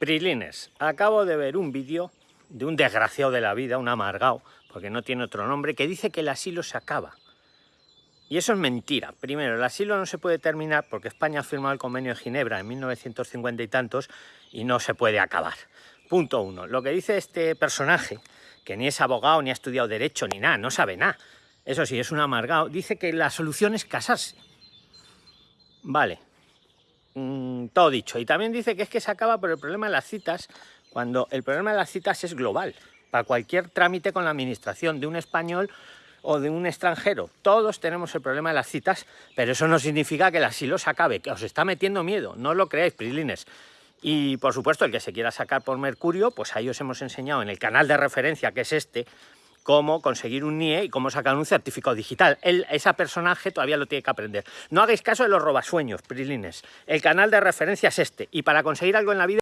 Prilines, acabo de ver un vídeo de un desgraciado de la vida, un amargado, porque no tiene otro nombre, que dice que el asilo se acaba. Y eso es mentira. Primero, el asilo no se puede terminar porque España ha firmado el convenio de Ginebra en 1950 y tantos y no se puede acabar. Punto uno. Lo que dice este personaje, que ni es abogado, ni ha estudiado Derecho, ni nada, no sabe nada. Eso sí, es un amargado. Dice que la solución es casarse. Vale, todo dicho. Y también dice que es que se acaba por el problema de las citas, cuando el problema de las citas es global, para cualquier trámite con la administración de un español o de un extranjero. Todos tenemos el problema de las citas, pero eso no significa que el asilo se acabe, que os está metiendo miedo, no lo creáis, prilines. Y por supuesto, el que se quiera sacar por Mercurio, pues ahí os hemos enseñado en el canal de referencia, que es este, cómo conseguir un NIE y cómo sacar un certificado digital. Él, ese personaje todavía lo tiene que aprender. No hagáis caso de los robasueños, prilines. El canal de referencia es este. Y para conseguir algo en la vida